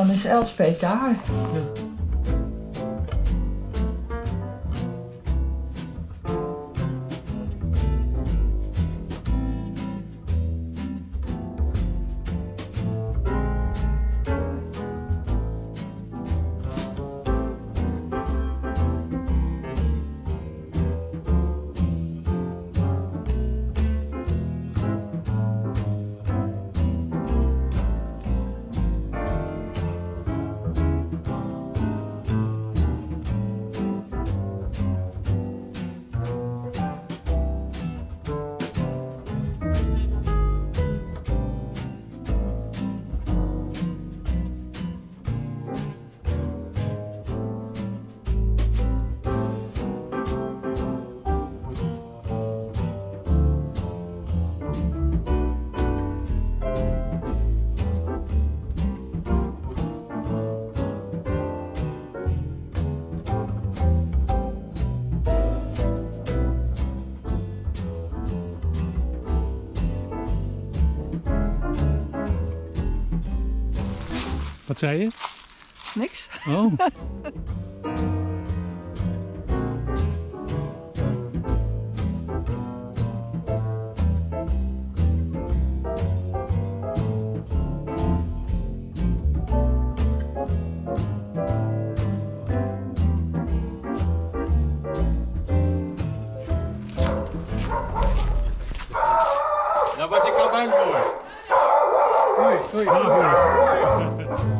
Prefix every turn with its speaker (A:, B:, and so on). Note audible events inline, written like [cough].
A: dan is Elspet daar.
B: Wat zei je?
A: Niks.
B: Oh.
C: Daar word ik al bang voor.
B: Oei, oei. [laughs]